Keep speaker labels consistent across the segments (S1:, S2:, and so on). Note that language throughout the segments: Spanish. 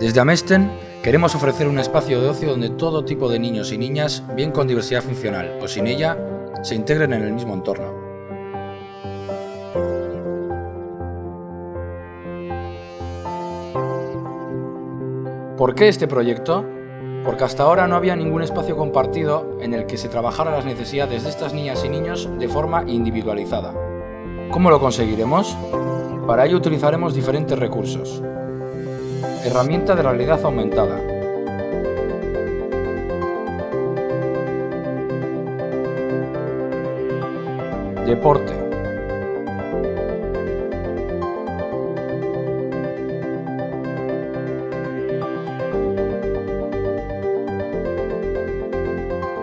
S1: Desde Amesten queremos ofrecer un espacio de ocio donde todo tipo de niños y niñas, bien con diversidad funcional o sin ella, se integren en el mismo entorno. ¿Por qué este proyecto? Porque hasta ahora no había ningún espacio compartido en el que se trabajara las necesidades de estas niñas y niños de forma individualizada. ¿Cómo lo conseguiremos? Para ello utilizaremos diferentes recursos. Herramienta de realidad aumentada. Deporte.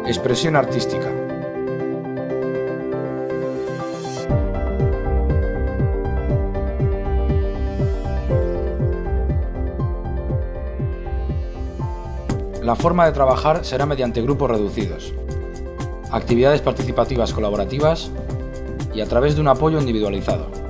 S1: Expresión artística. La forma de trabajar será mediante grupos reducidos, actividades participativas colaborativas y a través de un apoyo individualizado.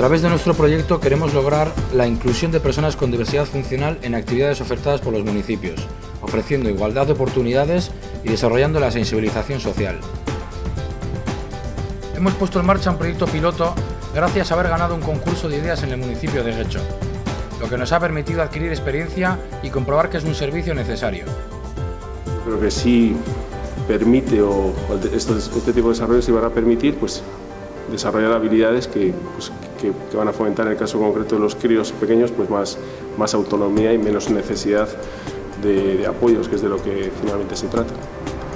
S1: Través de nuestro proyecto queremos lograr la inclusión de personas con diversidad funcional en actividades ofertadas por los municipios, ofreciendo igualdad de oportunidades y desarrollando la sensibilización social. Hemos puesto en marcha un proyecto piloto gracias a haber ganado un concurso de ideas en el municipio de Guecho, lo que nos ha permitido adquirir experiencia y comprobar que es un servicio necesario.
S2: Creo que sí permite o este, este tipo de desarrollo sí van a permitir pues, desarrollar habilidades que, pues, que, van a fomentar en el caso concreto de los críos pequeños pues más, más autonomía y menos necesidad de, apoyos, que es de lo que finalmente se trata.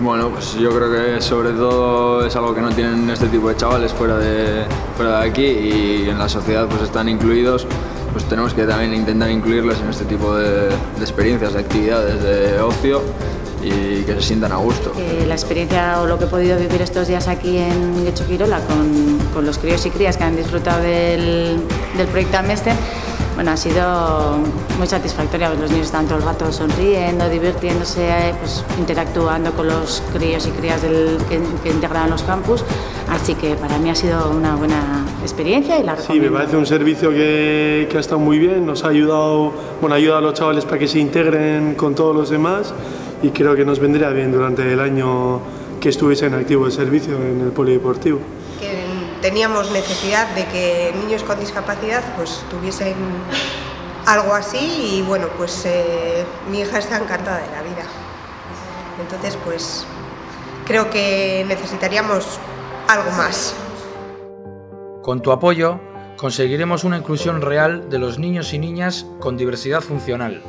S3: Bueno, pues yo creo que sobre todo es algo que no tienen este tipo de chavales fuera de, fuera de aquí y en la sociedad pues están incluidos, pues tenemos que también intentar incluirles en este tipo de experiencias, de actividades, de ocio y que se sientan a gusto.
S4: Eh, la experiencia o lo que he podido vivir estos días aquí en Guecho Quirola con, con, los críos y crías que han disfrutado del, del proyecto Amester, bueno, ha sido muy satisfactoria. Los niños están todo el rato sonriendo, divirtiéndose, pues, interactuando con los críos y crías del, que, que, integran los campus. Así que para mí ha sido una buena experiencia y la recomiendo.
S5: Sí, me parece un servicio que, que ha estado muy bien. Nos ha ayudado, bueno, ayuda a los chavales para que se integren con todos los demás y creo que nos vendría bien durante el año que estuviese en activo el servicio en el polideportivo.
S6: Que teníamos necesidad de que niños con discapacidad pues tuviesen algo así y bueno, pues eh, mi hija está encantada de la vida. Entonces pues creo que necesitaríamos algo más.
S1: Con tu apoyo conseguiremos una inclusión real de los niños y niñas con diversidad funcional.